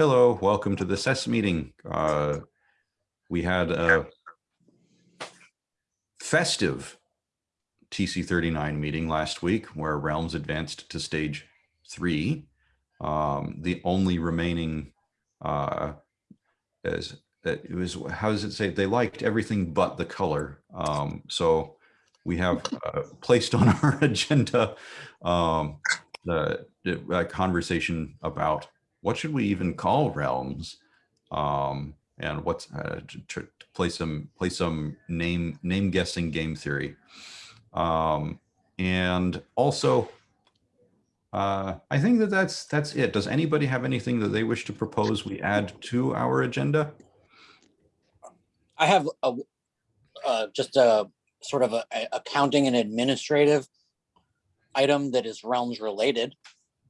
Hello, welcome to the SES meeting. Uh, we had a festive TC39 meeting last week where Realms advanced to stage three. Um, the only remaining uh, is it was how does it say they liked everything but the color. Um, so we have uh, placed on our agenda um, the, the conversation about what should we even call realms um, and what's uh, to, to, play some play some name name guessing game theory um, and also uh, I think that that's that's it. Does anybody have anything that they wish to propose we add to our agenda? I have a, uh, just a sort of a, a accounting and administrative item that is realms related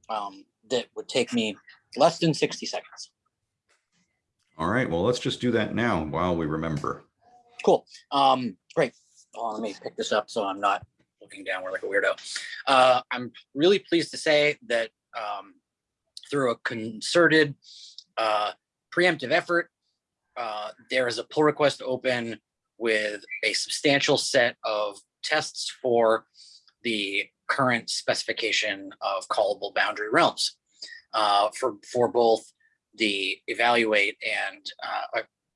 um, that would take me less than 60 seconds. All right, well, let's just do that now while we remember. Cool. Um, great. Oh, let me pick this up so I'm not looking downward like a weirdo. Uh, I'm really pleased to say that um, through a concerted uh, preemptive effort, uh, there is a pull request open with a substantial set of tests for the current specification of callable boundary realms uh, for, for both the evaluate and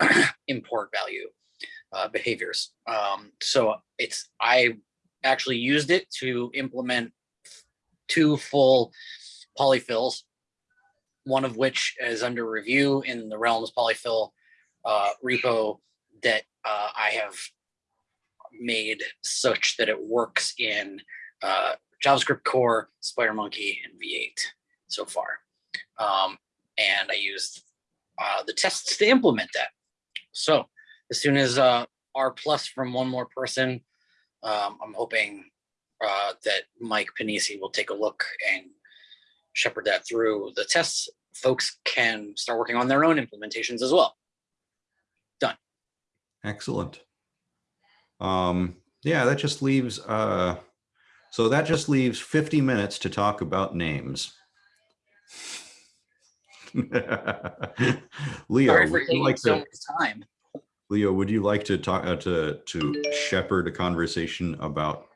uh, import value uh, behaviors. Um, so it's, I actually used it to implement two full polyfills, one of which is under review in the Realms polyfill uh, repo that uh, I have made such that it works in uh, JavaScriptCore, SpiderMonkey, and V8 so far. Um, and I used uh, the tests to implement that. So as soon as uh, R plus from one more person, um, I'm hoping uh, that Mike Pennisi will take a look and shepherd that through the tests. Folks can start working on their own implementations as well. Done. Excellent. Um, yeah, that just leaves, uh, so that just leaves 50 minutes to talk about names. Leo, Sorry for would you taking like so to, much time. Leo, would you like to talk uh, to to shepherd a conversation about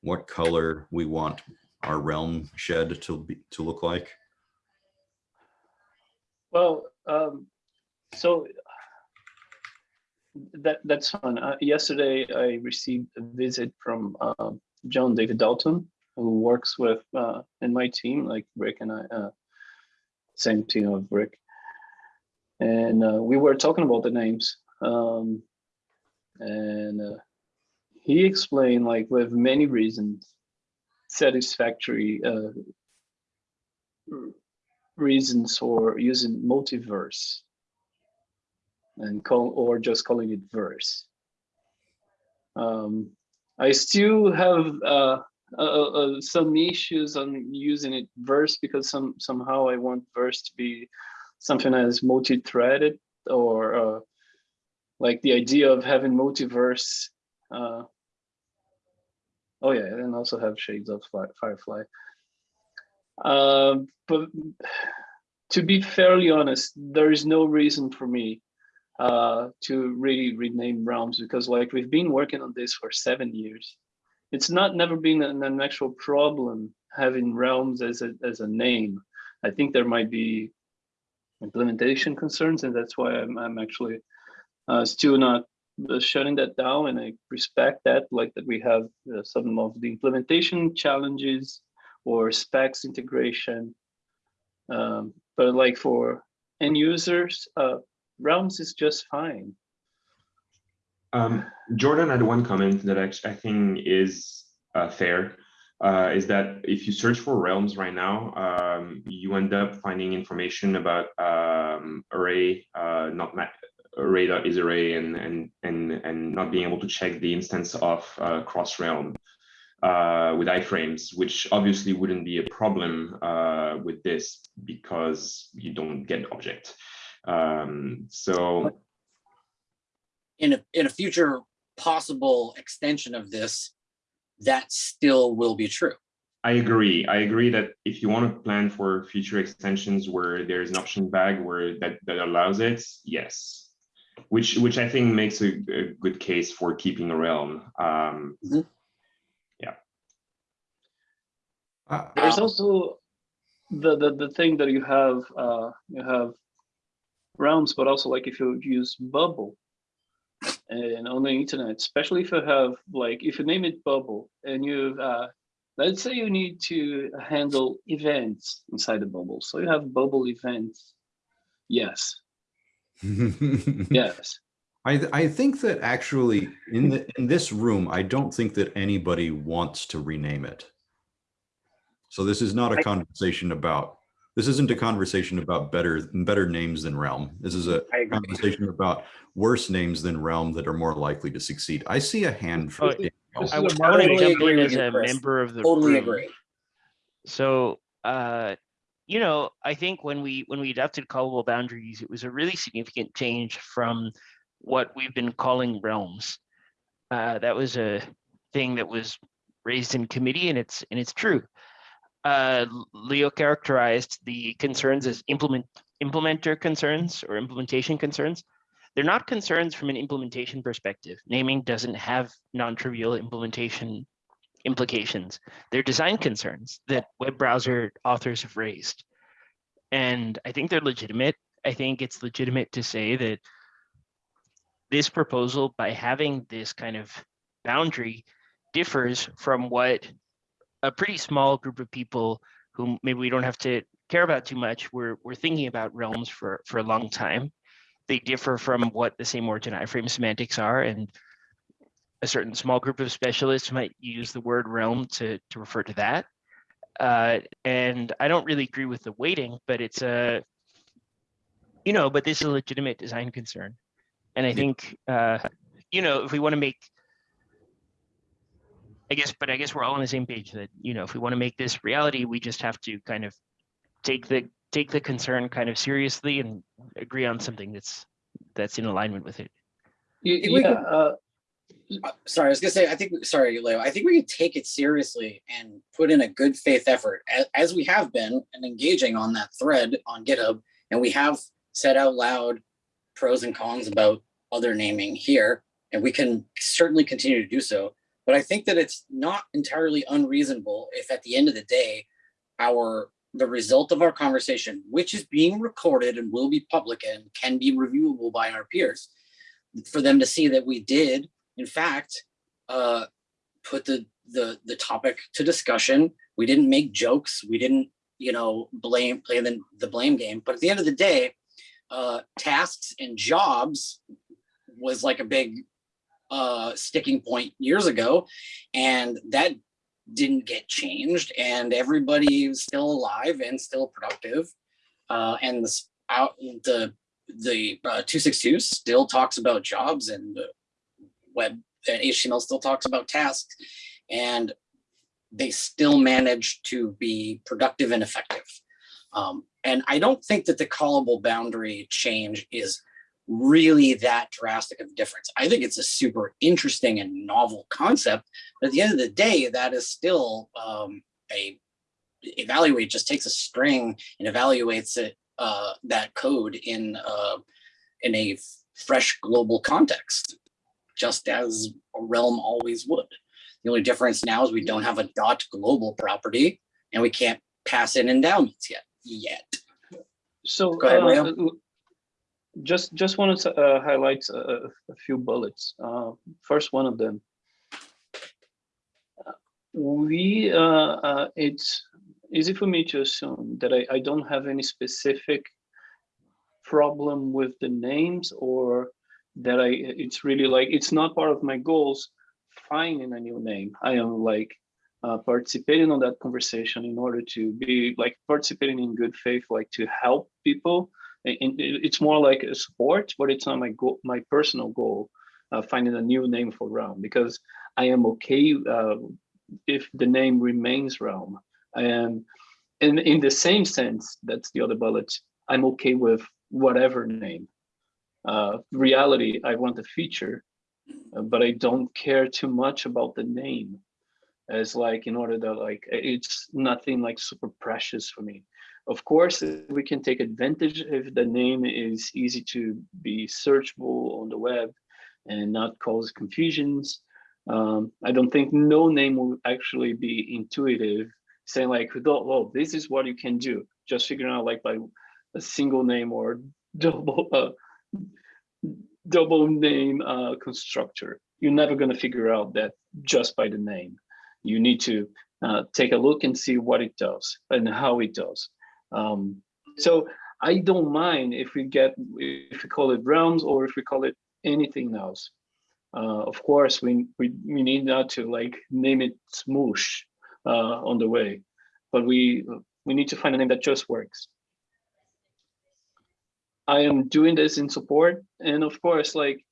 what color we want our realm shed to be to look like? Well, um, so that that's fun. Uh, yesterday, I received a visit from uh, John David Dalton, who works with uh, in my team, like Rick and I, uh, same team of Rick. And uh, we were talking about the names. Um, and uh, he explained like with many reasons, satisfactory uh, reasons for using multiverse and call or just calling it verse. Um, I still have uh, uh, uh, some issues on using it verse because some somehow I want verse to be something as multi-threaded or uh, like the idea of having multiverse. Oh yeah, and also have shades of Firefly. But to be fairly honest, there is no reason for me uh, to really rename realms because like we've been working on this for seven years it's not never been an, an actual problem having realms as a, as a name. I think there might be implementation concerns, and that's why I'm, I'm actually uh, still not uh, shutting that down. And I respect that, like that we have uh, some of the implementation challenges or specs integration. Um, but like for end users, uh, realms is just fine. Um, Jordan had one comment that I, I think is uh, fair, uh, is that if you search for realms right now, um, you end up finding information about um, array, uh, not array is array, and and and and not being able to check the instance of uh, cross realm uh, with iframes, which obviously wouldn't be a problem uh, with this because you don't get object. Um, so in a, in a future possible extension of this, that still will be true. I agree. I agree that if you want to plan for future extensions where there's an option bag where that, that allows it, yes. Which which I think makes a, a good case for keeping a realm. Um, Uh, There's Um, also the, the the thing that you have uh you have realms, but also like if you use bubble and on the internet, especially if you have like if you name it bubble and you uh let's say you need to handle events inside the bubble. So you have bubble events. Yes, yes. I, th- I think that actually in the, in this room, I don't think that anybody wants to rename it. So this is not a conversation about, this isn't a conversation about better, better names than Realm. This is a conversation about worse names than Realm that are more likely to succeed. I see a hand for Oh, I would a I want to Totally jump in as a Chris. member of the Totally room. agree. So, uh, you know, I think when we when we adopted callable boundaries, it was a really significant change from what we've been calling realms. Uh, that was a thing that was raised in committee, and it's and it's true. Uh, Leo characterized the concerns as implement implementer concerns or implementation concerns. They're not concerns from an implementation perspective. Naming doesn't have non-trivial implementation implications. They're design concerns that web browser authors have raised. And I think they're legitimate. I think it's legitimate to say that this proposal, by having this kind of boundary, differs from what a pretty small group of people who maybe we don't have to care about too much, we're, we're thinking about realms for, for a long time. They differ from what the same origin iframe semantics are and a certain small group of specialists might use the word realm to, to refer to that. Uh, and I don't really agree with the weighting, but it's a, you know, but this is a legitimate design concern. And I think, uh, you know, if we want to make, I guess, but I guess we're all on the same page that, you know, if we want to make this reality, we just have to kind of take the, take the concern kind of seriously and agree on something that's, that's in alignment with it. Y- Yeah, could- uh, Uh, sorry, I was gonna say, I think, sorry, Leo, I think we could take it seriously and put in a good faith effort as, as we have been and engaging on that thread on GitHub. And we have said out loud pros and cons about other naming here, and we can certainly continue to do so. But I think that it's not entirely unreasonable if at the end of the day, our, the result of our conversation, which is being recorded and will be public and can be reviewable by our peers, for them to see that we did in fact, uh, put the, the, the topic to discussion. We didn't make jokes. We didn't, you know, blame, play the, the blame game. But at the end of the day, uh, tasks and jobs was like a big uh, sticking point years ago. And that didn't get changed and everybody is still alive and still productive. Uh, and this out the, the uh, 262 still talks about jobs and web and HTML still talks about tasks and they still manage to be productive and effective. Um, and I don't think that the callable boundary change is really that drastic of a difference. I think it's a super interesting and novel concept, but at the end of the day, that is still um, a evaluate just takes a string and evaluates it uh, that code in uh, in a fresh global context just as a realm always would. The only difference now is we don't have a dot global property and we can't pass in endowments yet, yet. So, Go ahead, uh, just, just wanted to uh, highlight a, a few bullets. Uh, First one of them. We, uh, uh, it's easy for me to assume that I, I don't have any specific problem with the names or that I, it's really like, it's not part of my goals finding a new name. I am like uh, participating on that conversation in order to be like participating in good faith, like to help people. It's more like a sport, but it's not my goal, my personal goal, uh, finding a new name for Realm because I am okay uh, if the name remains Realm. And in the same sense, that's the other bullet. I'm okay with whatever name. Uh, reality, I want the feature, but I don't care too much about the name. as like in order that like it's nothing like super precious for me. Of course, we can take advantage if the name is easy to be searchable on the web and not cause confusions. Um, I don't think no name will actually be intuitive, saying like, oh, this is what you can do. Just figuring out like by a single name or double uh, double name uh, constructor. You're never going to figure out that just by the name. You need to uh, take a look and see what it does and how it does. Um, so I don't mind if we get if we call it realms or if we call it anything else. Uh, of course, we, we we need not to like name it smoosh uh, on the way, but we we need to find a name that just works. I am doing this in support, and of course, like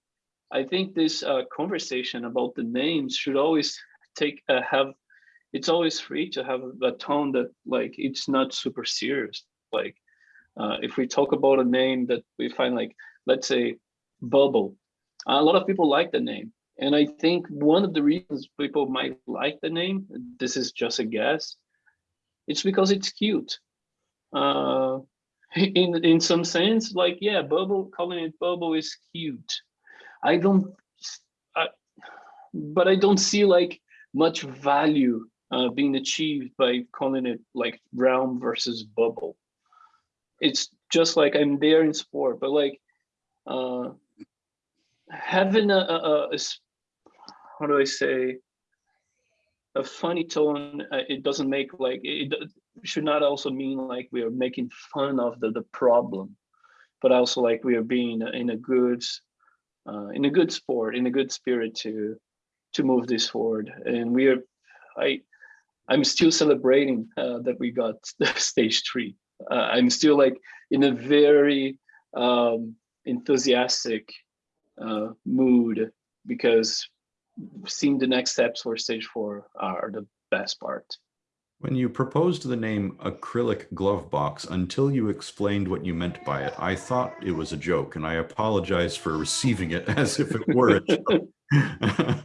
I think this uh, conversation about the names should always take uh, have. It's always free to have a tone that like it's not super serious. Like uh, if we talk about a name that we find like let's say bubble, a lot of people like the name, and I think one of the reasons people might like the name, this is just a guess, it's because it's cute. Uh, in in some sense like yeah bubble calling it bubble is cute i don't I, but i don't see like much value uh, being achieved by calling it like realm versus bubble it's just like i'm there in sport but like uh having a, a, a how do i say a funny tone uh, it doesn't make like it, should not also mean like we are making fun of the, the problem, but also like we are being in a good, uh, in a good sport, in a good spirit to, to move this forward. And we are, I, I'm still celebrating uh, that we got stage three. Uh, I'm still like in a very um, enthusiastic uh, mood because seeing the next steps for stage four are the best part. When you proposed the name acrylic glove box, until you explained what you meant by it, I thought it was a joke, and I apologize for receiving it as if it were a joke.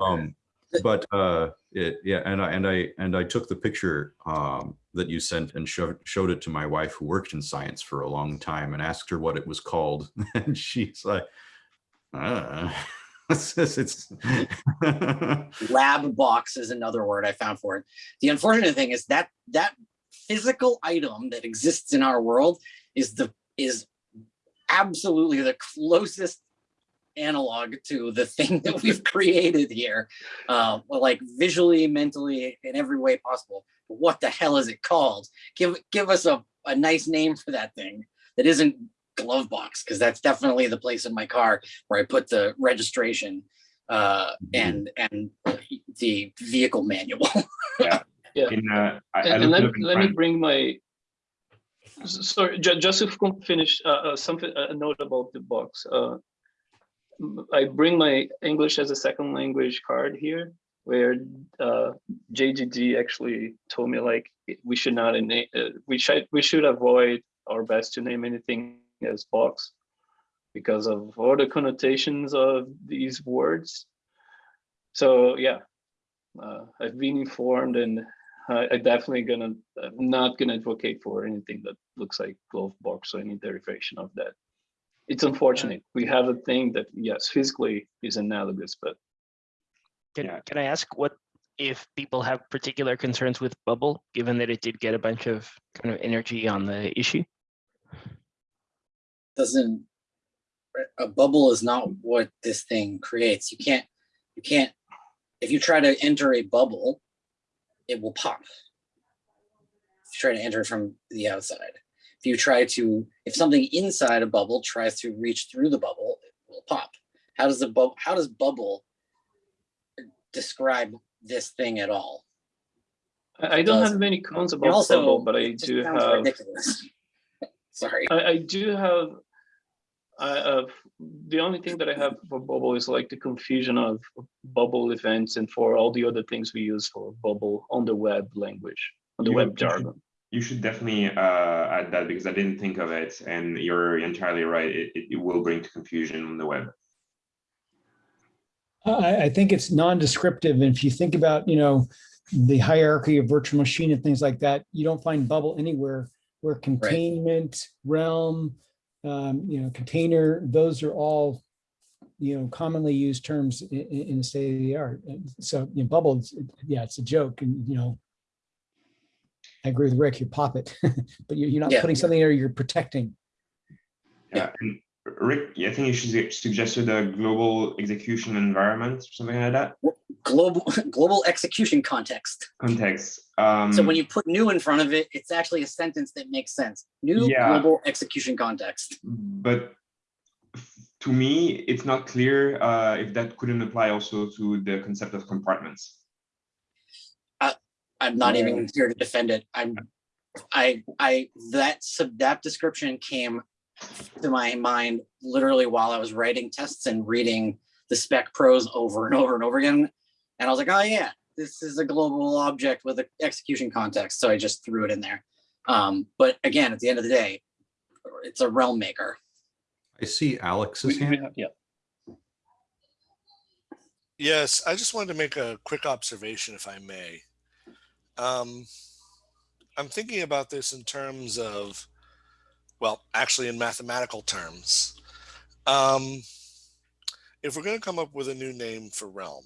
um, but uh, it, yeah, and I and I and I took the picture um, that you sent and showed showed it to my wife, who worked in science for a long time, and asked her what it was called, and she's like, uh. it's, it's lab box is another word I found for it. The unfortunate thing is that that physical item that exists in our world is the is absolutely the closest analog to the thing that we've created here, uh, like visually, mentally, in every way possible. But what the hell is it called? Give give us a, a nice name for that thing that isn't glove box because that's definitely the place in my car where I put the registration uh, and and the vehicle manual. yeah. Yeah. In, uh, I, I and, and let, let me bring my sorry ju- just to finish uh, uh, something a note about the box uh, i bring my english as a second language card here where uh, jdd actually told me like we should not uh, we should we should avoid our best to name anything as box because of all the connotations of these words so yeah uh, I've been informed and I, I definitely gonna, I'm not gonna advocate for anything that looks like glove box or any derivation of that. It's unfortunate. We have a thing that, yes, physically is analogous, but Can, Yeah. can I ask what if people have particular concerns with bubble, given that it did get a bunch of kind of energy on the issue? Doesn't a bubble is not what this thing creates. You can't you can't if you try to enter a bubble, it will pop. If you try to enter from the outside. If you try to, if something inside a bubble tries to reach through the bubble, it will pop. How does the bubble, how does bubble describe this thing at all? I, I don't have many cons about also, bubble, but I do have, ridiculous. Sorry. I, I do have, I have, the only thing that I have for bubble is like the confusion of bubble events and for all the other things we use for bubble on the web language, on the You- web jargon. You should definitely uh, add that because I didn't think of it, and you're entirely right. It, it, it will bring to confusion on the web. I, I think it's non-descriptive. And if you think about, you know, the hierarchy of virtual machine and things like that, you don't find bubble anywhere where containment, realm, um, you know, container, those are all, you know, commonly used terms in, in the state of the art. And So, you know, bubble, it's- yeah, it's a joke and, you know, I agree with Rick, you pop it, but you're, you're not Yeah. putting something there, you're protecting. Yeah, and Rick, I think you should suggested a global execution environment, or something like that. Global, global execution context. Context. Um, So when you put new in front of it, it's actually a sentence that makes sense. New Yeah. global execution context. but to me, it's not clear uh, if that couldn't apply also to the concept of compartments. I'm not Yeah. even here to defend it. I'm, I, I, that sub, that description came to my mind literally while I was writing tests and reading the spec prose over and over and over again. And I was like, oh yeah, this is a global object with an execution context. So I just threw it in there. Um, but again, at the end of the day, it's a realm maker. I see Alex's We- we hand. have- Yeah, Yes, I just wanted to make a quick observation, if I may. Um, I'm thinking about this in terms of, well, actually in mathematical terms. Um, if we're going to come up with a new name for realm,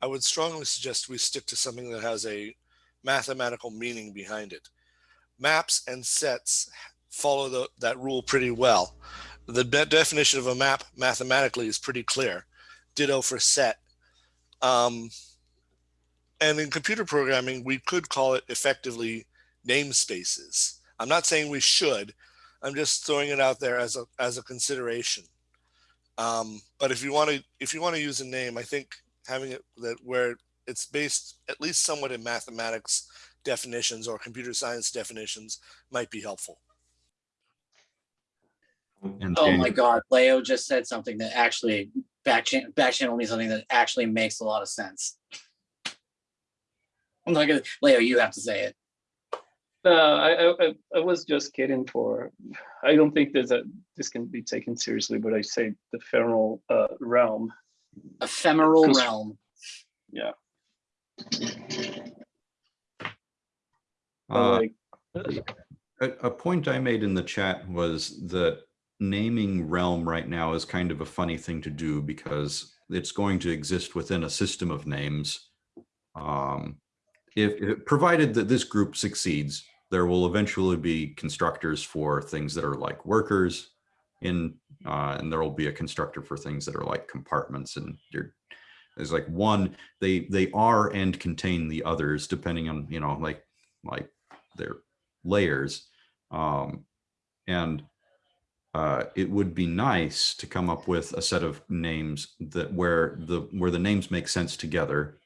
I would strongly suggest we stick to something that has a mathematical meaning behind it. Maps and sets follow the, that rule pretty well. The de- definition of a map mathematically is pretty clear ditto for set. Um, and in computer programming, we could call it effectively namespaces. I'm not saying we should. I'm just throwing it out there as a as a consideration. Um, but if you want to if you want to use a name, I think having it that where it's based at least somewhat in mathematics definitions or computer science definitions might be helpful. And Oh my God, Leo just said something that actually back back channel me something that actually makes a lot of sense. I'm not gonna, Leo, you have to say it. Uh, I, I, I- I was just kidding for, I don't think there's a, this can be taken seriously, but I say the femoral uh, realm. Ephemeral realm. Yeah. Uh, like, A, a point I made in the chat was that naming realm right now is kind of a funny thing to do because it's going to exist within a system of names. Um, if, provided that this group succeeds, there will eventually be constructors for things that are like workers in, uh, and there will be a constructor for things that are like compartments and there's like one, they, they are and contain the others depending on, you know, like, like their layers. Um, and uh, it would be nice to come up with a set of names that where the where the names make sense together.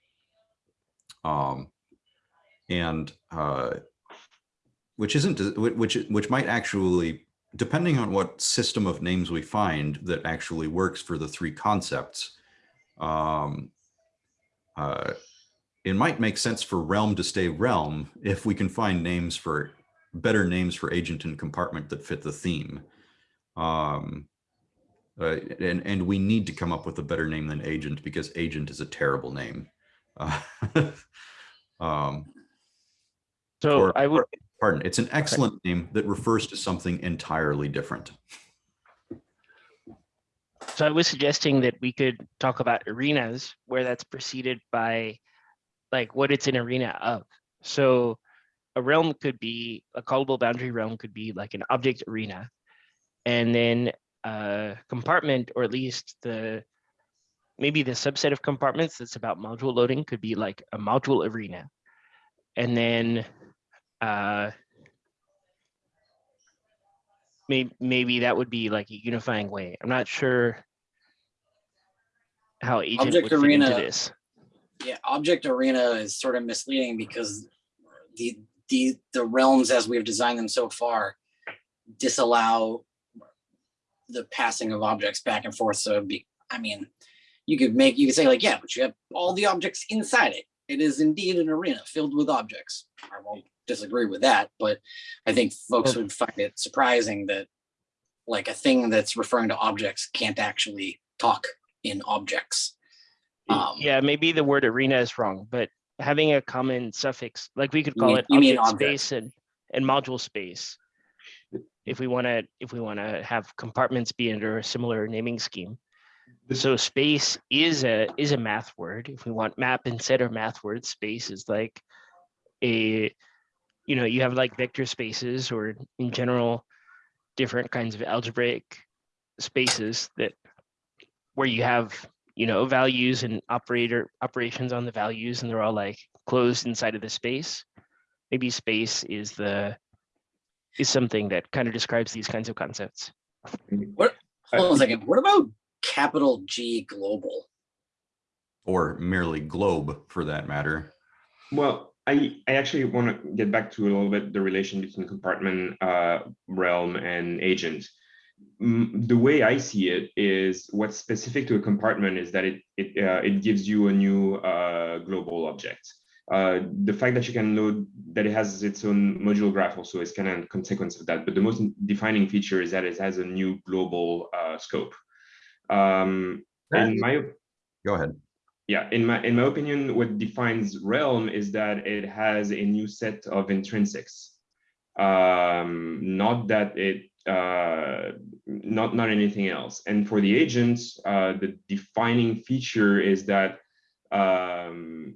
Um, and uh, which isn't which which might actually depending on what system of names we find that actually works for the three concepts. Um, uh, it might make sense for realm to stay realm if we can find names for better names for agent and compartment that fit the theme. Um, uh, and, and we need to come up with a better name than agent because agent is a terrible name. Uh, um, So or- I would, pardon, it's an excellent name that refers to something entirely different. so I was suggesting that we could talk about arenas where that's preceded by like what it's an arena of. So a realm could be a callable boundary realm could be like an object arena. And then a compartment, or at least the maybe the subset of compartments that's about module loading could be like a module arena. And then uh maybe maybe that would be like a unifying way. I'm not sure how agent Object would fit into arena- this. Yeah, object arena is sort of misleading because the, the, the realms as we've designed them so far disallow the passing of objects back and forth. So it'd be, I mean, you could make, you could say like, yeah, but you have all the objects inside it. It is indeed an arena filled with objects. I won't disagree with that, but I think folks would find it surprising that like a thing that's referring to objects can't actually talk in objects. Um, Yeah, maybe the word arena is wrong, but having a common suffix, like we could call mean- it object object. space and, and module space. If we want to, if we want to have compartments be under a similar naming scheme. So space is a, is a math word. If we want map instead of math word, space is like a, you know, you have like vector spaces or in general, different kinds of algebraic spaces that where you have, you know, values and operator operations on the values and they're all like closed inside of the space. Maybe space is the is something that kind of describes these kinds of concepts. What hold on a second. What about capital G global? Or merely globe for that matter. Well, I, I actually want to get back to a little bit the relation between compartment, uh, realm and agent. The way I see it is what's specific to a compartment is that it, it, uh, it gives you a new uh, global object. Uh, the fact that you can load that it has its own module graph also is kind of a consequence of that. But the most defining feature is that it has a new global uh, scope. Um, in my Go ahead. Yeah, in my in my opinion, what defines realm is that it has a new set of intrinsics. Um, not that it uh, not not anything else. And for the agents, uh, the defining feature is that um,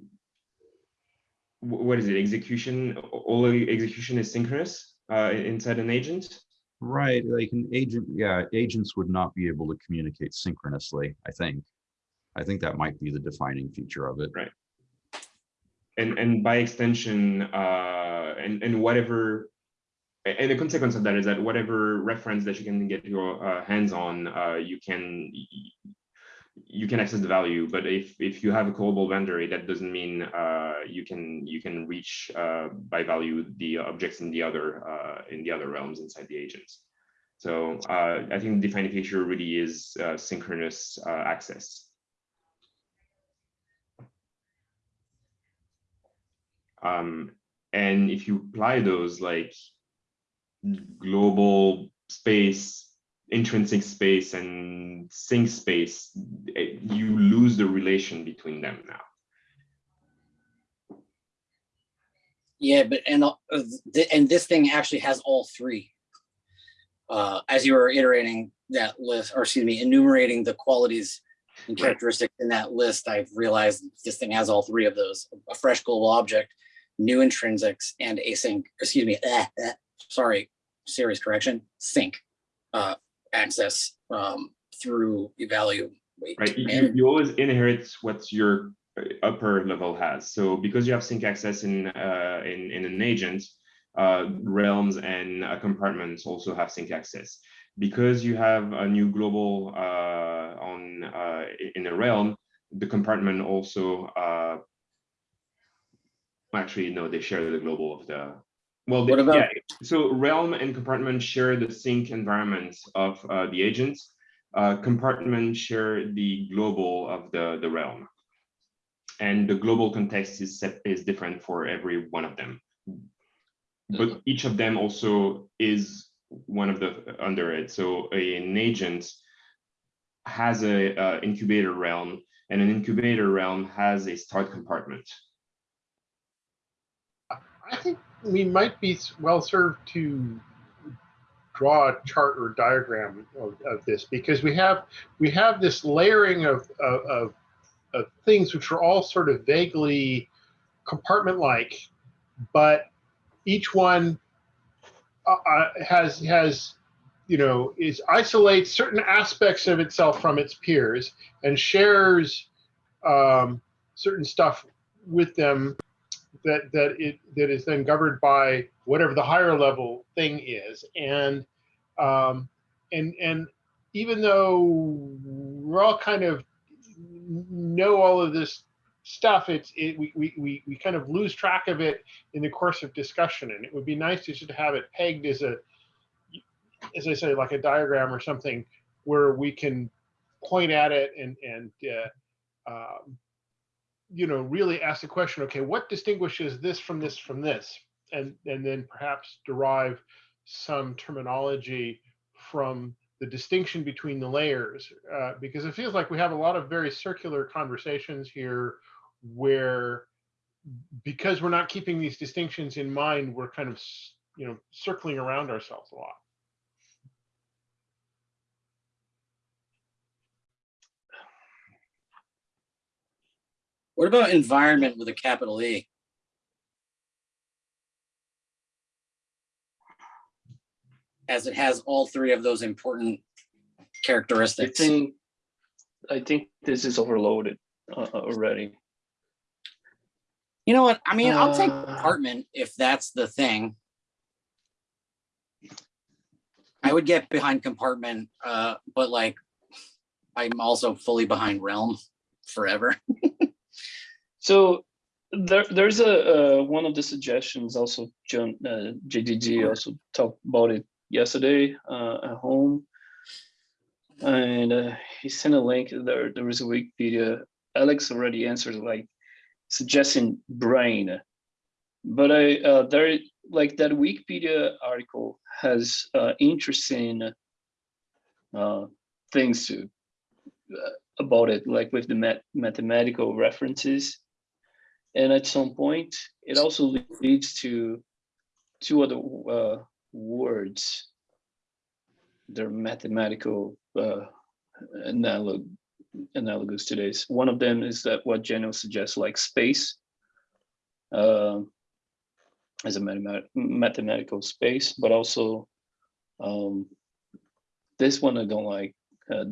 what is it? Execution. All execution is synchronous uh, inside an agent. Right, like an agent, yeah, agents would not be able to communicate synchronously, I think. I think that might be the defining feature of it. Right. and and by extension uh and and whatever and the consequence of that is that whatever reference that you can get your uh, hands on uh you can you can access the value but if if you have a global boundary that doesn't mean uh you can you can reach uh by value the objects in the other uh in the other realms inside the agents so uh i think the defining feature really is uh, synchronous uh, access Um, and if you apply those like global space, intrinsic space and sync space, eh, you lose the relation between them now. Yeah, but and uh, th- and this thing actually has all three. Uh, as you were iterating that list, or excuse me, enumerating the qualities and Right. characteristics in that list, I've realized this thing has all three of those: a fresh global object, new intrinsics, and async. Excuse me, eh, eh, sorry, series correction, sync uh, access um, through. Wait, Right, you, you- always inherit what your uh, upper level has. So because you have sync access in uh, in, in an agent, uh, realms and uh, compartments also have sync access. Because you have a new global uh, on uh, in a realm, the compartment also uh, actually no, they share the global of the well. What they- about- yeah, so realm and compartment share the sync environments of uh, the agents uh, compartment share the global of the, the realm. And the global context is set, is different for every one of them. But each of them also is one of the under it. So an agent has a, uh incubator realm and an incubator realm has a start compartment. I think we might be well served to draw a chart or diagram of, of this because we have we have this layering of, of, of, things which are all sort of vaguely compartment-like, but each one uh, uh, has has you know is isolates certain aspects of itself from its peers and shares um, certain stuff with them that that it that is then governed by whatever the higher level thing is. And um and and even though we're all kind of know all of this stuff it's it we, we we kind of lose track of it in the course of discussion. And it would be nice to just have it pegged as a as i say like a diagram or something where we can point at it and and uh, um, you know, really ask the question, okay, what distinguishes this from this from this? And, and then perhaps derive some terminology from the distinction between the layers, uh, because it feels like we have a lot of very circular conversations here where because we're not keeping these distinctions in mind, we're kind of, you know, circling around ourselves a lot. What about environment with a capital E? As it has all three of those important characteristics. I think, I think this is overloaded uh, already. You know what? I mean, I'll take Uh, compartment if that's the thing. I would get behind compartment, uh, but like, I'm also fully behind realm forever. So there, there's a, uh, one of the suggestions also, John, uh, JDG also talked about it yesterday, uh, at home. And, uh, he sent a link there, there is a Wikipedia, Alex already answered like suggesting brane. But I, uh, there, like that Wikipedia article has, uh, interesting, uh, things to, uh, about it, like with the math mathematical references. And at some point, it also leads to two other uh, words. They're mathematical uh, analog analogous to this. One of them is that what Geno suggests, like space, uh, as a mathemat mathematical space, but also um, this one I don't like, uh,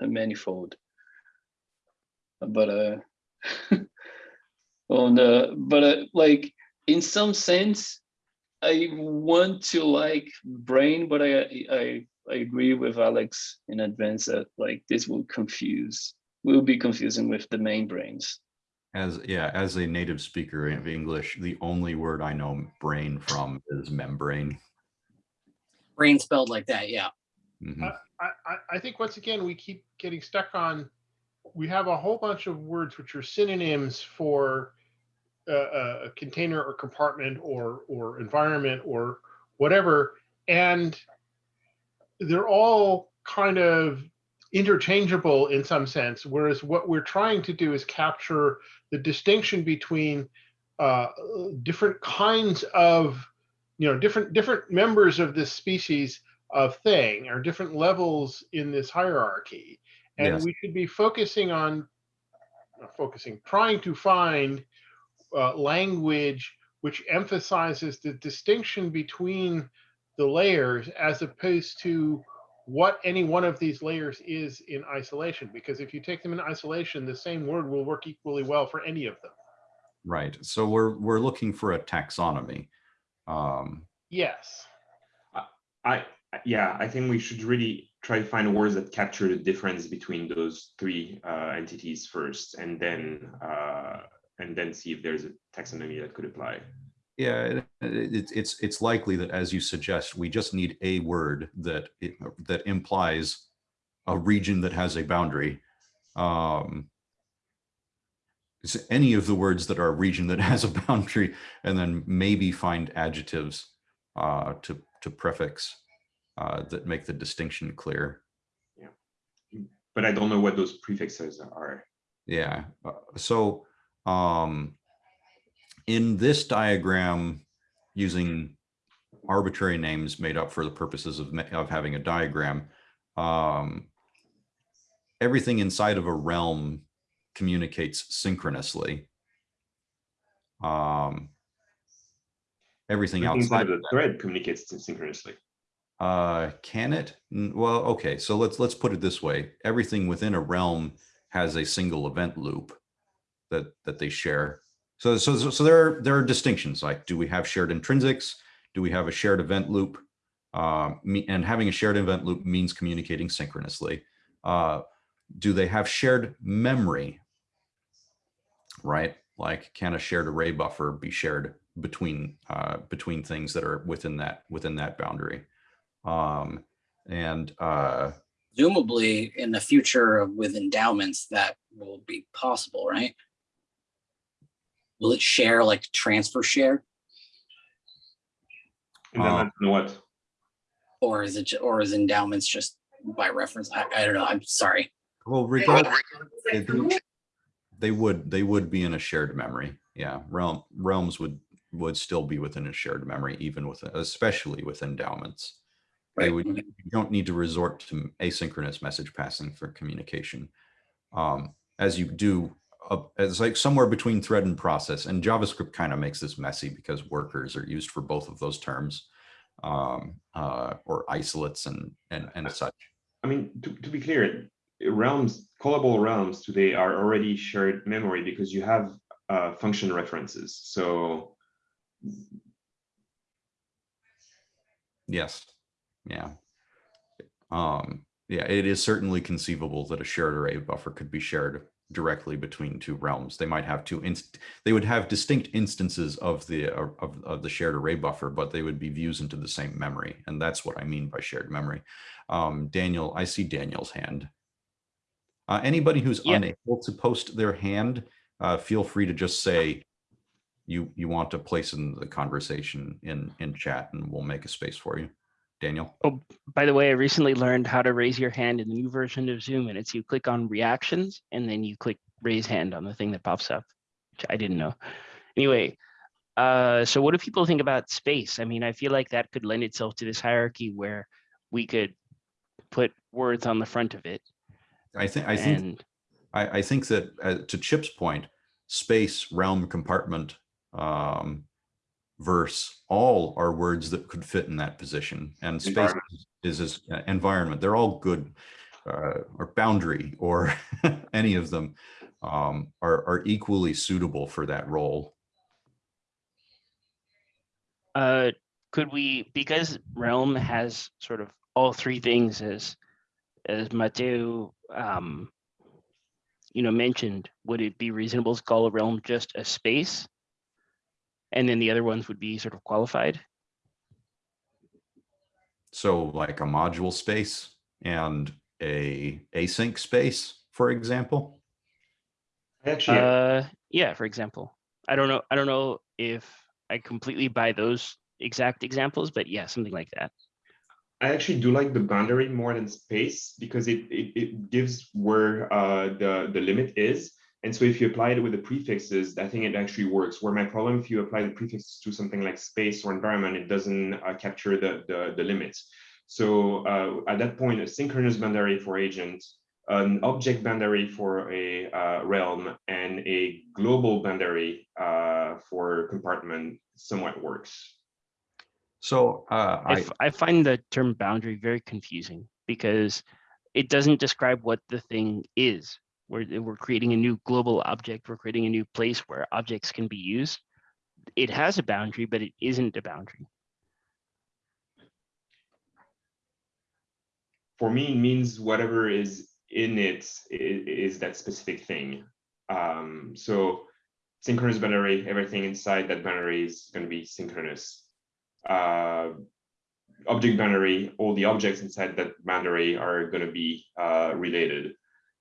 a manifold. But uh, on the but uh, like in some sense i want to like brane but i i i agree with alex in advance that like this will confuse will be confusing with the main brains As, yeah, as a native speaker of English, the only word I know brane from is membrane. Brane spelled like that, yeah. Mhm. I, I, I think once again, we keep getting stuck on, we have a whole bunch of words which are synonyms for a, a- a container or compartment or, or environment or whatever. And they're all kind of interchangeable in some sense, whereas what we're trying to do is capture the distinction between uh, different kinds of, you know, different different members of this species of thing or different levels in this hierarchy. And Yes. we should be focusing on, focusing, trying to find uh, language which emphasizes the distinction between the layers as opposed to what any one of these layers is in isolation. Because if you take them in isolation, the same word will work equally well for any of them. Right. So we're, we're looking for a taxonomy. Um, Yes. I, yeah, I think we should really try to find words that capture the difference between those three uh, entities first, and then uh, and then see if there's a taxonomy that could apply. Yeah, it, it, it's it's likely that, as you suggest, we just need a word that it, that implies a region that has a boundary. Um, it's any of the words that are a region that has a boundary, and then maybe find adjectives uh, to to prefix uh, that make the distinction clear. Yeah, but I don't know what those prefixes are. Yeah, uh, so um, in this diagram, using arbitrary names made up for the purposes of, of having a diagram, um, everything inside of a realm communicates synchronously. Um, everything outside of of the thread communicates synchronously. uh, can it? Well, okay, so let's let's put it this way. Everything within a realm has a single event loop that that they share. So so so, there are there are distinctions. Like, do we have shared intrinsics? Do we have a shared event loop? Uh, and having a shared event loop means communicating synchronously. Uh, do they have shared memory? Right? Like, can a shared array buffer be shared between uh, between things that are within that within that boundary? um and uh Presumably in the future with endowments, that will be possible, right? Will it share like transfer share And then Uh, what or is it, ju- or is endowments just by reference. I, I don't know. I'm sorry. Well, regardless, they- they would, they would be in a shared memory. Yeah, realm, realms would, would still be within a shared memory, even with, especially with endowments. They Right. would, you don't need to resort to asynchronous message passing for communication. Um, as you do, it's like somewhere between thread and process and JavaScript kind of makes this messy because workers are used for both of those terms. Um, uh, or isolates and, and, and such. I mean, to, to be clear, realms, callable realms today are already shared memory because you have uh, function references. So Yes, yeah. Um, yeah, it is certainly conceivable that a shared array buffer could be shared directly between two realms. They might have two inst, they would have distinct instances of the, uh, of, of the shared array buffer, but they would be views into the same memory. And that's what I mean by shared memory. Um, Daniel, I see Daniel's hand. Uh, anybody who's Yeah. unable to post their hand, uh, feel free to just say you, you want to place in the conversation in, in chat and we'll make a space for you. Daniel? Oh, by the way, I recently learned how to raise your hand in the new version of Zoom and it's you click on reactions and then you click raise hand on the thing that pops up, which I didn't know. Anyway, uh, so what do people think about space? I mean, I feel like that could lend itself to this hierarchy where we could put words on the front of it. I think, I think, And I, I think that uh, to Chip's point, space, realm, compartment, um, verse, all are words that could fit in that position. And space is, is uh, environment. They're all good, uh, or boundary or any of them, um, are, are equally suitable for that role. uh, could we, because Realm has sort of all three things as, as Mateo, um, you know, mentioned, would it be reasonable to call a realm just a space? And then the other ones would be sort of qualified? So like a module space and a async space, for example. Actually, Uh, yeah, for example, I don't know, I don't know if I completely buy those exact examples, but yeah, something like that. I actually do like the boundary more than space because it it, it gives where uh, the the limit is. And so if you apply it with the prefixes, I think it actually works. Where my problem, if you apply the prefixes to something like space or environment, it doesn't uh, capture the, the the limits. So uh, at that point, a synchronous boundary for agent, an object boundary for a uh, realm, and a global boundary uh, for compartment somewhat works. So uh, I, I, f- I find the term boundary very confusing because it doesn't describe what the thing is. We're, we're creating a new global object. We're creating a new place where objects can be used. It has a boundary, but it isn't a boundary. for me it means whatever is in it is, that specific thing. Um, so synchronous boundary, everything inside that boundary is going to be synchronous. Uh, object boundary, all the objects inside that boundary are going to be uh, related.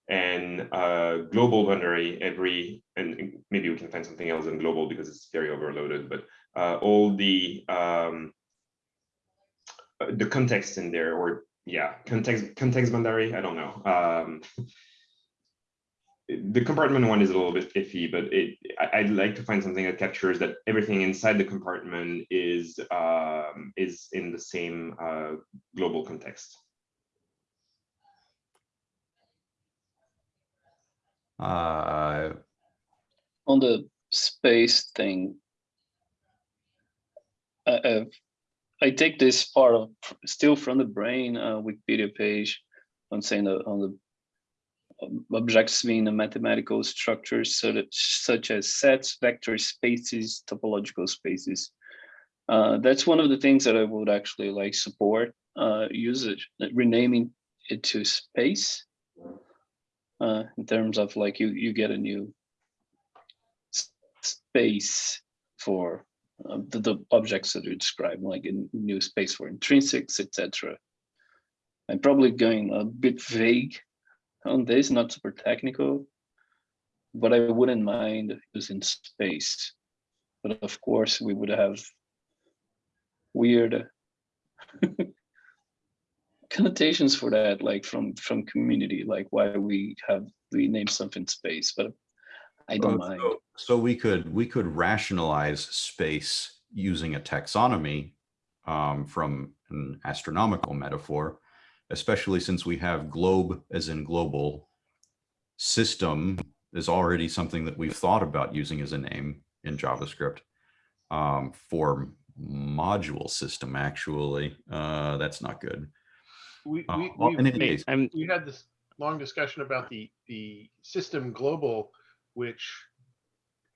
And uh, global boundary, every, and maybe we can find something else in global because it's very overloaded, but uh, all the um, uh, the context in there or yeah context context boundary i don't know. Um the compartment one is a little bit iffy but it i'd like to find something that captures that everything inside the compartment is um is in the same uh global context uh, on the space thing, uh, I take this part of still from the brane uh, Wikipedia page on saying that on the um, objects being a mathematical structures so that, such as sets, vector spaces, topological spaces. Uh, that's one of the things that I would actually like support uh, usage, renaming it to space uh, in terms of like you you get a new space for uh, the, the objects that you describe, like a new space for intrinsics, etc. I'm probably going a bit vague on this, not super technical, but I wouldn't mind using space. But of course, we would have weird connotations for that, like from from community, like why we have we name something space, but I don't Uh, mind. so- So we could, we could rationalize space using a taxonomy um, from an astronomical metaphor, especially since we have globe as in global. System is already something that we've thought about using as a name in JavaScript. Um, for module system, actually, uh, that's not good. We, Uh, we, well, we- in any we- case, I'm we had this long discussion about the, the system global, which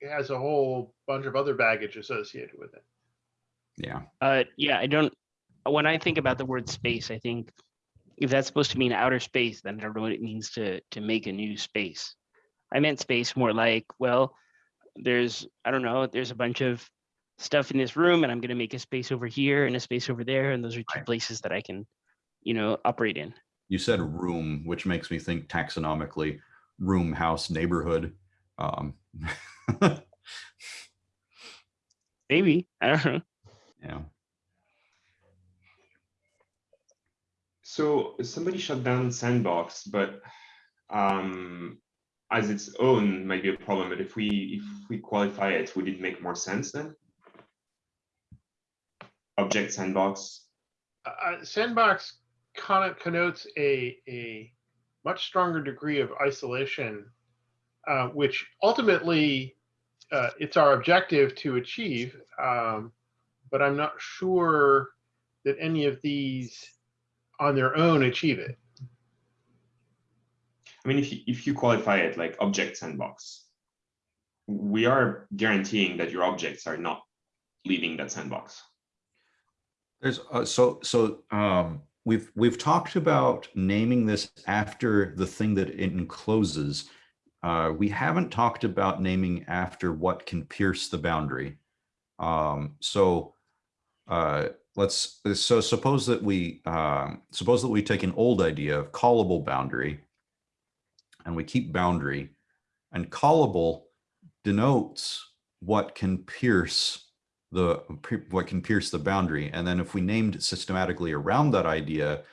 has a whole bunch of other baggage associated with it. yeah, Uh, yeah, I don't, when I think about the word space, I think if that's supposed to mean outer space, then I don't know what it means to, to make a new space. I meant space more like, well, there's, I don't know, there's a bunch of stuff in this room and I'm gonna make a space over here and a space over there, and those are two Right. places that I can, you know, operate in. you said room, which makes me think taxonomically, room, house, neighborhood. Um, Maybe, I don't know. yeah. So somebody shut down Sandbox, but um, as its own might be a problem. But if we if we qualify it, would it make more sense then? Object Sandbox. uh, sandbox conno- connotes a, a much stronger degree of isolation, uh, which ultimately uh, it's our objective to achieve. Um, but I'm not sure that any of these on their own achieve it. I mean, if you, if you qualify it like Object Sandbox, we are guaranteeing that your objects are not leaving that sandbox. There's uh, so so um, we've we've talked about naming this after the thing that it encloses. Uh, we haven't talked about naming after what can pierce the boundary. Um, so uh, let's so suppose that we um, suppose that we take an old idea of callable boundary, and we keep boundary, and callable denotes what can pierce the what can pierce the boundary. And then if we named systematically around that idea,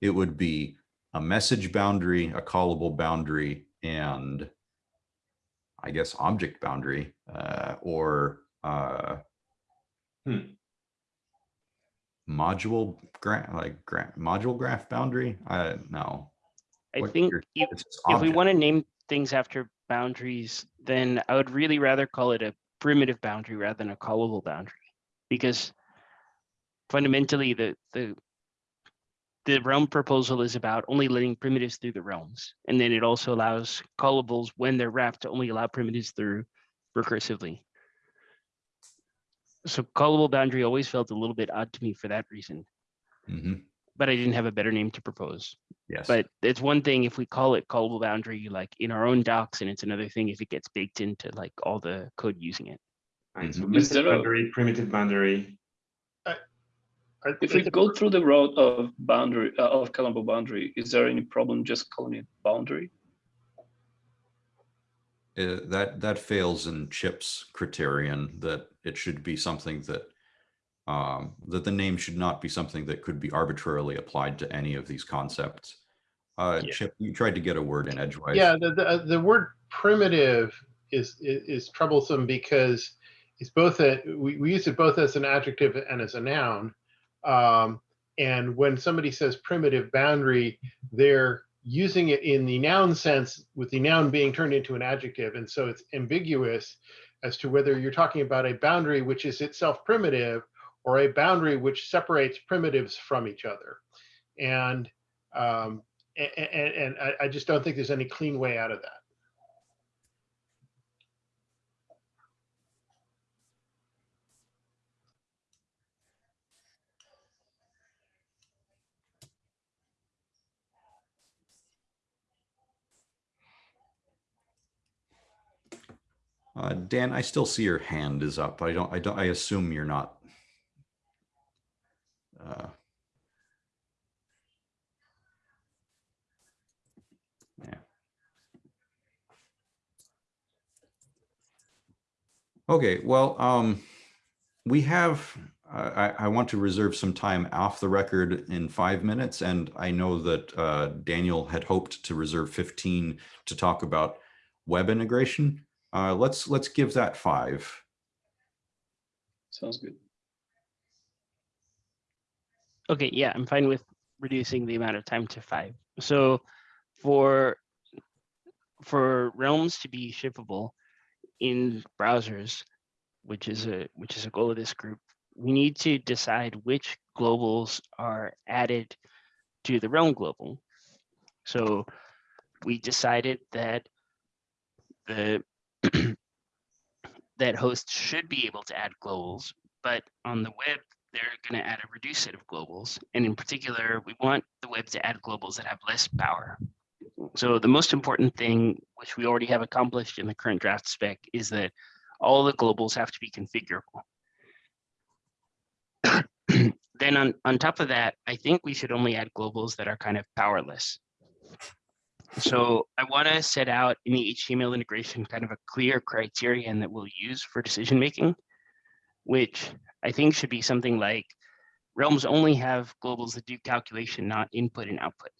it would be a message boundary, a callable boundary, and I guess object boundary, uh, or uh, Hmm. module graph, like gra module graph boundary. I no. I What think if, if we want to name things after boundaries, then I would really rather call it a primitive boundary rather than a callable boundary. Because fundamentally, the, the, the realm proposal is about only letting primitives through the realms. And then it also allows callables when they're wrapped to only allow primitives through recursively. So callable boundary always felt a little bit odd to me for that reason, Mhm, but I didn't have a better name to propose. Yes. But it's one thing if we call it callable boundary, like in our own docs, and it's another thing if it gets baked into like all the code using it. Right, so Is message there a- boundary, primitive boundary. I- If we go through the route of boundary uh, of callable boundary, is there any problem just calling it boundary? uh, that that fails in Chip's criterion that it should be something that um, that the name should not be something that could be arbitrarily applied to any of these concepts. Uh, Yeah. Chip, you tried to get a word in edgewise. Yeah, the, the, the word primitive is, is, is troublesome because it's both a, we, we use it both as an adjective and as a noun. Um, and when somebody says primitive boundary, they're using it in the noun sense with the noun being turned into an adjective. And so it's ambiguous as to whether you're talking about a boundary which is itself primitive or a boundary which separates primitives from each other. And um, and, and, and I, just don't think there's any clean way out of that. Uh, Dan, I still see your hand is up. I don't, I don't, I assume you're not. Okay, well, um, we have, I, I want to reserve some time off the record in five minutes, and I know that uh, Daniel had hoped to reserve 15 to talk about web integration. Uh, let's let's give that five. Sounds good. Okay, yeah, I'm fine with reducing the amount of time to five. So for for realms to be shippable in browsers, which is a which is a goal of this group, we need to decide which globals are added to the realm global. So we decided that the that hosts should be able to add globals, but on the web, they're going to add a reduced set of globals. And in particular, we want the web to add globals that have less power. So the most important thing, which we already have accomplished in the current draft spec, is that all the globals have to be configurable. then on, on top of that, I think we should only add globals that are kind of powerless. So I want to set out in the HTML integration kind of a clear criterion that we'll use for decision making, which I think should be something like realms only have globals that do calculation, not input and output.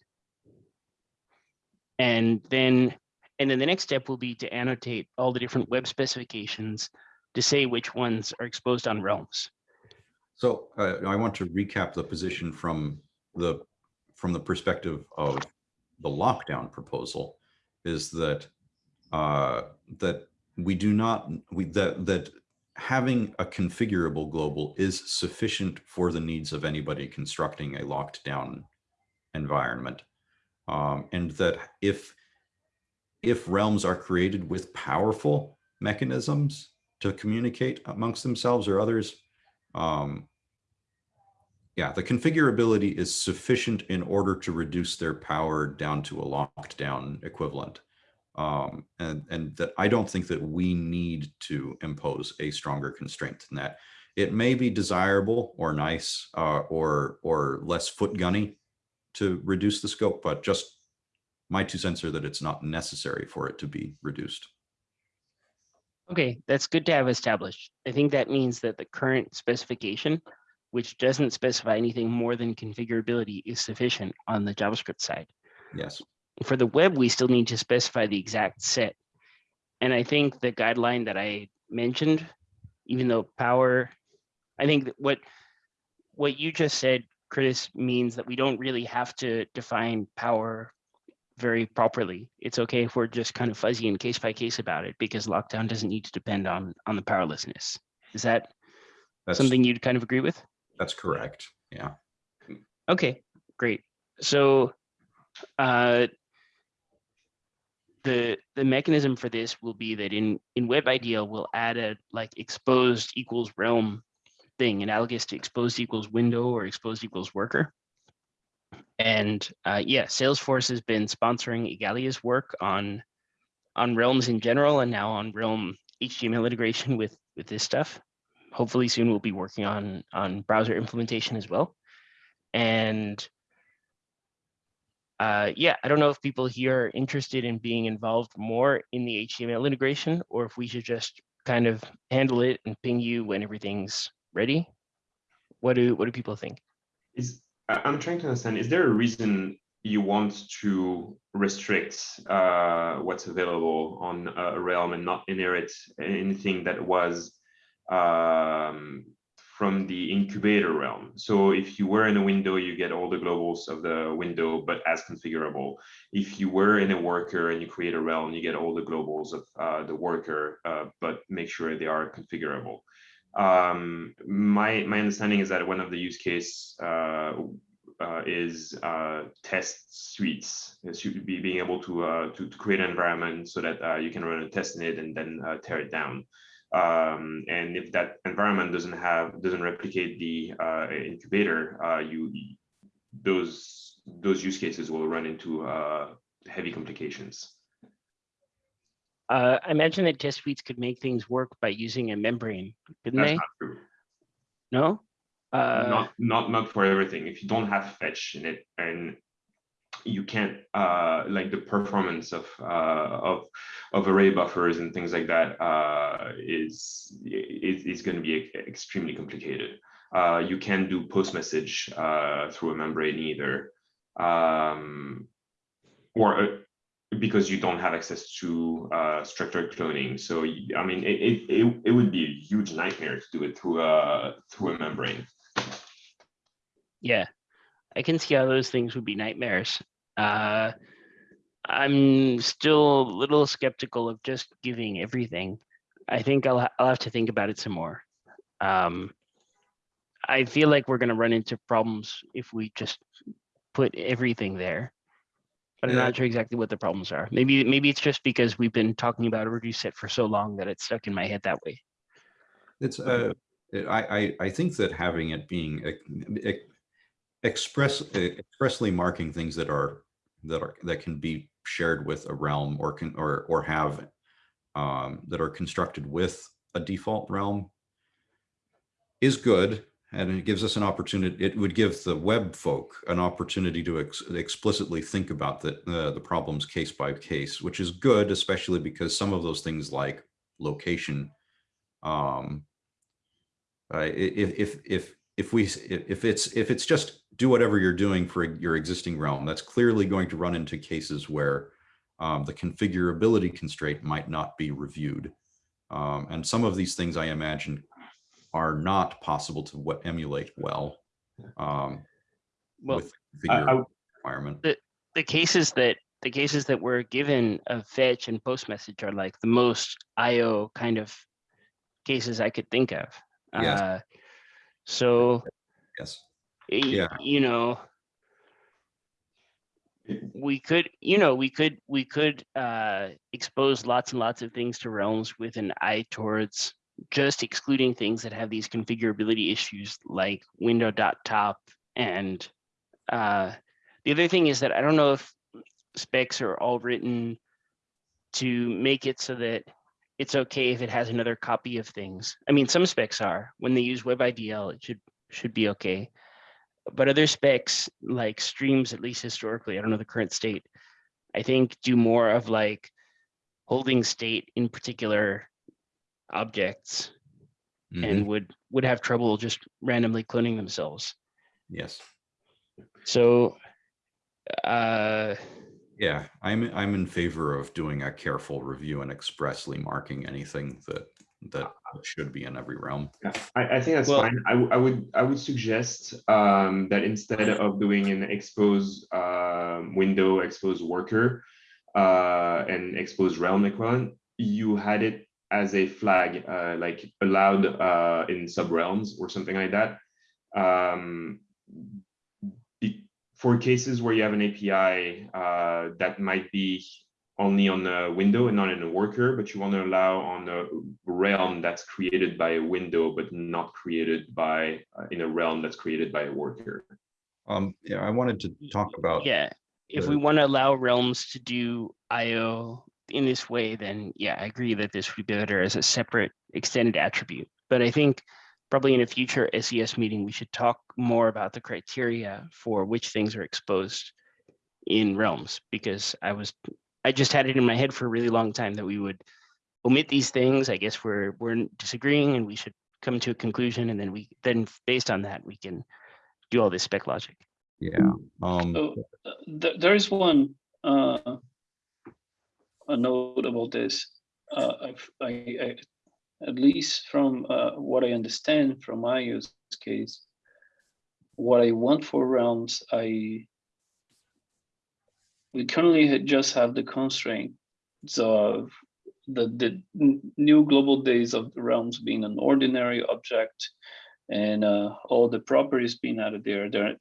And then and then the next step will be to annotate all the different web specifications to say which ones are exposed on realms. So uh, I want to recap the position from the from the perspective of the lockdown proposal is that uh, that we do not we that that having a configurable global is sufficient for the needs of anybody constructing a locked down environment um, and that if if realms are created with powerful mechanisms to communicate amongst themselves or others um, yeah, the configurability is sufficient in order to reduce their power down to a locked down equivalent. Um, and, and that I don't think that we need to impose a stronger constraint than that. It may be desirable or nice uh, or, or less foot gunny to reduce the scope, but just my two cents are that it's not necessary for it to be reduced. Okay, that's good to have established. I think that means that the current specification which doesn't specify anything more than configurability is sufficient on the JavaScript side. Yes. For the web, we still need to specify the exact set. And I think the guideline that I mentioned, even though power, I think that what what you just said, Chris, means that we don't really have to define power very properly. It's okay if we're just kind of fuzzy and case by case about it because lockdown doesn't need to depend on on the powerlessness. Is that That's, something you'd kind of agree with? that's correct. Yeah. Okay, great. So uh, the the mechanism for this will be that in in Web IDL we'll add a like exposed equals realm thing analogous to exposed equals window or exposed equals worker. And uh, yeah, Salesforce has been sponsoring Igalia's work on on realms in general and now on realm HTML integration with with this stuff hopefully soon we'll be working on on browser implementation as well. And uh, yeah, I don't know if people here are interested in being involved more in the HTML integration or if we should just kind of handle it and ping you when everything's ready. What do what do people think? Is I'm trying to understand, is there a reason you want to restrict uh, what's available on a realm and not inherit anything that was um, from the incubator realm. So if you were in a window, you get all the globals of the window, but as configurable. If you were in a worker and you create a realm, you get all the globals of uh, the worker, uh, but make sure they are configurable. Um, my, my understanding is that one of the use case uh, uh is uh, test suites. It be being able to, uh, to, to create an environment so that you can run a test in it and then tear it down. Um, and if that environment doesn't have doesn't replicate the uh, incubator, uh, you those those use cases will run into uh, heavy complications. Uh, I imagine that test suites could make things work by using a membrane, couldn't That's they? not true. No. Uh, not not not for everything. If you don't have fetch in it and you can't uh, like the performance of uh, of of array buffers and things like that uh, is is, is going to be extremely complicated. Uh, you can't do post message uh, through a membrane either. Um, or uh, because you don't have access to uh, structured cloning. So I mean, it, it it would be a huge nightmare to do it through a through a membrane. Yeah, I can see how those things would be nightmares. Uh, I'm still a little skeptical of just giving everything. I think I'll, I'll have to think about it some more. Um, I feel like we're gonna run into problems if we just put everything there. But I'm Yeah. not sure exactly what the problems are. Maybe, maybe it's just because we've been talking about a reduced set for so long that it's stuck in my head that way. It's, uh, it- I, I, I think that having it being ex- ex- express, expressly marking things that are, that are, that can be shared with a realm or can, or, or have, um, that are constructed with a default realm is good. And it gives us an opportunity, it would give the web folk an opportunity to ex- explicitly think about the, the, the problems case by case, which is good, especially because some of those things like location, um, uh, if, if, if, if we, if it's, if it's just do whatever you're doing for your existing realm, that's clearly going to run into cases where um, the configurability constraint might not be reviewed. Um, and some of these things I imagine are not possible to what emulate well um, Well, with I- I- requirement. the cases that the cases that were given of fetch and post message are like the most IO kind of cases I could think of. Yes. Uh, so Yes. y- Yeah. you know, we could, you know, we could we could uh, expose lots and lots of things to realms with an eye towards just excluding things that have these configurability issues like window dot top and uh, the other thing is that I don't know if specs are all written to make it so that it's okay if it has another copy of things. I mean, some specs are. When they use WebIDL, it should should be okay. But other specs like streams, at least historically, I don't know the current state, I think do more of like holding state in particular objects Mhm. and would would have trouble just randomly cloning themselves. Yes. So uh Yeah, I'm, I'm in favor of doing a careful review and expressly marking anything that, that should be in every realm. Yeah, I, I think that's Well- fine. I would I would suggest um, that instead of doing an expose um window, expose worker, uh, and expose realm equivalent, you had it as a flag, uh, like allowed uh, in sub realms or something like that. Um, be- for cases where you have an API uh, that might be only on a window and not in a worker, but you want to allow on a realm that's created by a window, but not created by uh, in a realm that's created by a worker. Um, yeah, I wanted to talk about. Yeah, if the- we want to allow realms to do IO in this way, then yeah, I agree that this would be better as a separate extended attribute. But I think probably in a future SES meeting, we should talk more about the criteria for which things are exposed in realms, because I was, I just had it in my head for a really long time that we would omit these things. I guess we're, we're disagreeing and we should come to a conclusion and then we, then based on that, we can do all this spec logic. Yeah, um, So uh, th- there is one uh, a note about this. Uh, I, I, at least from uh, what I understand from my use case, what I want for realms, I we currently just have the constraint of the the new globalThis of the realms being an ordinary object and uh, all the properties being added there. They're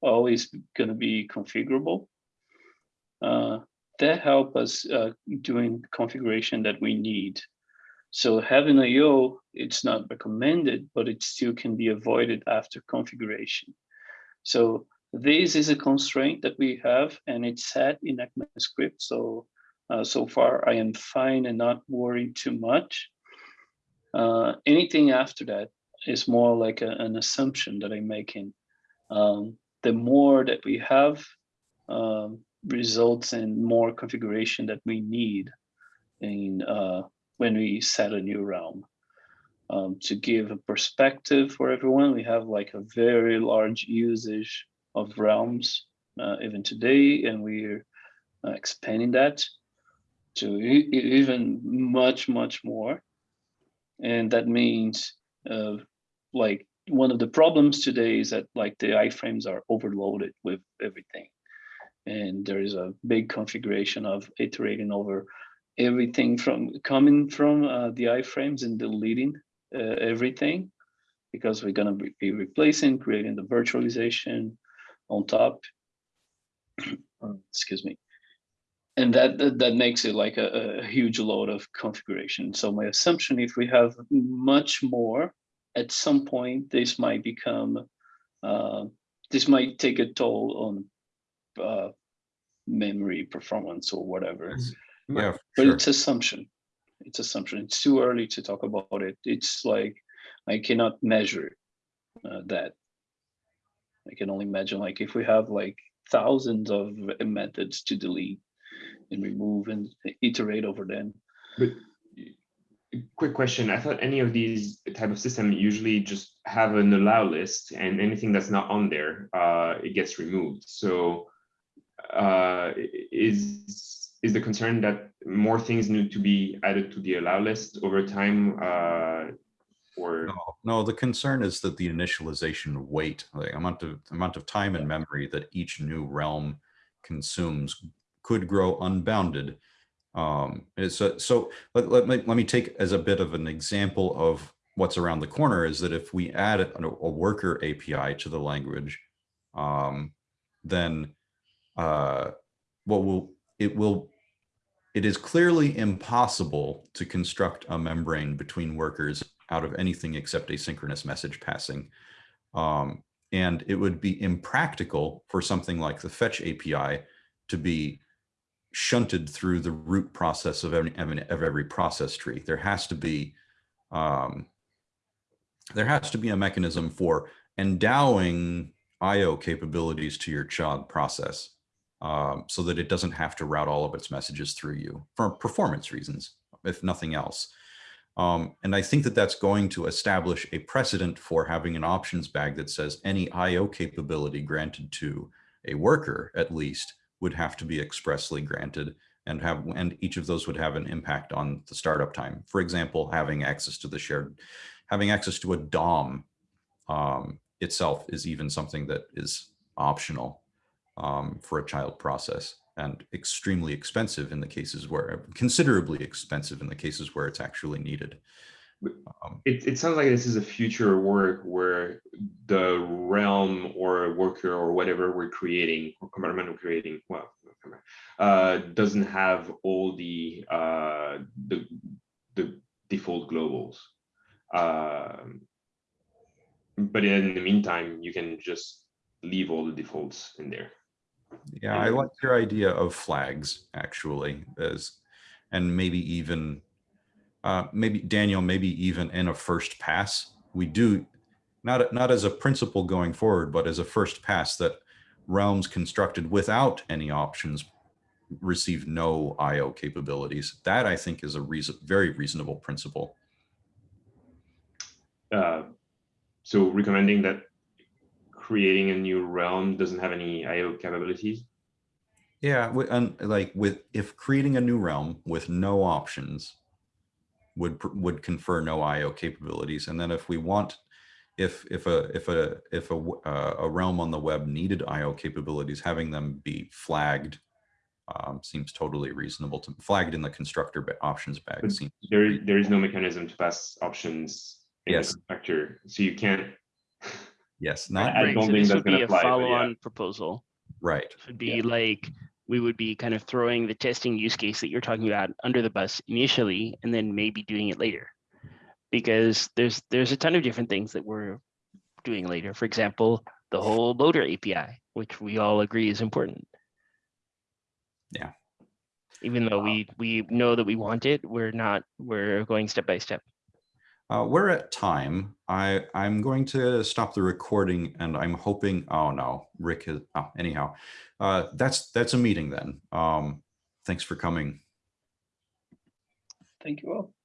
always going to be configurable. Uh, that help us uh, doing configuration that we need. So having a yo, it's not recommended, but it still can be avoided after configuration. So this is a constraint that we have and it's set in ECMAScript. So, uh, so far I am fine and not worried too much. Uh, anything after that is more like a- an assumption that I'm making. Um, the more that we have um, results in more configuration that we need in uh, when we set a new realm. Um, to give a perspective for everyone, we have like a very large usage of realms uh, even today, and we're uh, expanding that to e- even much, much more. And that means uh, like one of the problems today is that like the iframes are overloaded with everything. And there is a big configuration of iterating over everything from coming from uh, the iframes and deleting uh, everything because we're going to be, replacing, creating the virtualization on top. Um, Excuse me. And that, that that makes it like a, a huge load of configuration. So my assumption, if we have much more, at some point this might become, uh, this might take a toll on uh, memory performance or whatever. Yeah, But sure. it's assumption. It's assumption. It's too early to talk about it. It's like I cannot measure uh, that. I can only imagine like if we have like thousands of methods to delete and remove and iterate over them. But quick question, I thought any of these type of system usually just have an allow list and anything that's not on there, uh, it gets removed. So uh, is, is the concern that more things need to be added to the allow list over time? uh, Or, No, no, the concern is that the initialization weight, the amount of amount of time and memory that each new realm consumes could grow unbounded. Um, a, so let, let me let me take as a bit of an example of what's around the corner is that if we add a, a worker API to the language, um, then uh, what will it will it is clearly impossible to construct a membrane between workers out of anything except asynchronous message passing. Um, and it would be impractical for something like the fetch API to be shunted through the root process of every, of every process tree. There has to be um, there has to be a mechanism for endowing IO capabilities to your child process um, so that it doesn't have to route all of its messages through you for performance reasons, if nothing else. Um, and I think that that's going to establish a precedent for having an options bag that says any IO capability granted to a worker, at least, would have to be expressly granted and have and each of those would have an impact on the startup time. For example, having access to the shared, having access to a DOM um, itself is even something that is optional um, for a child process and extremely expensive in the cases where considerably expensive in the cases where it's actually needed. Um, it, it sounds like this is a future work where the realm or worker or whatever we're creating or compartment we're creating, well, uh, doesn't have all the, uh, the, the default globals. Um, but in the meantime, you can just leave all the defaults in there. Yeah, I like your idea of flags actually as, and maybe even, uh, maybe Daniel, maybe even in a first pass, we do not, not as a principle going forward, but as a first pass that realms constructed without any options receive no IO capabilities. That I think is a reason, very reasonable principle. Uh, so recommending that creating a new realm doesn't have any IO capabilities. Yeah, and like with if creating a new realm with no options would would confer no IO capabilities, and then if we want, if if a if a if a uh, a realm on the web needed IO capabilities, having them be flagged um, seems totally reasonable to flagged in the constructor options bag. But Seems There, there is no mechanism to pass options in Yes. the constructor, so you can't. Yes, not I Right, don't so think this that's would gonna be a fly, but yeah. follow-on proposal. right. would be like, we would be kind of throwing the testing use case that you're talking about under the bus initially, and then maybe doing it later. Because there's, there's a ton of different things that we're doing later. For example, the whole loader API, which we all agree is important. Yeah. Even though we, we know that we want it, we're not, we're going step by step. Uh, we're at time. I I'm going to stop the recording, and I'm hoping. Oh no, Rick has, Oh, anyhow, uh, that's that's a meeting then. Um, thanks for coming. Thank you all.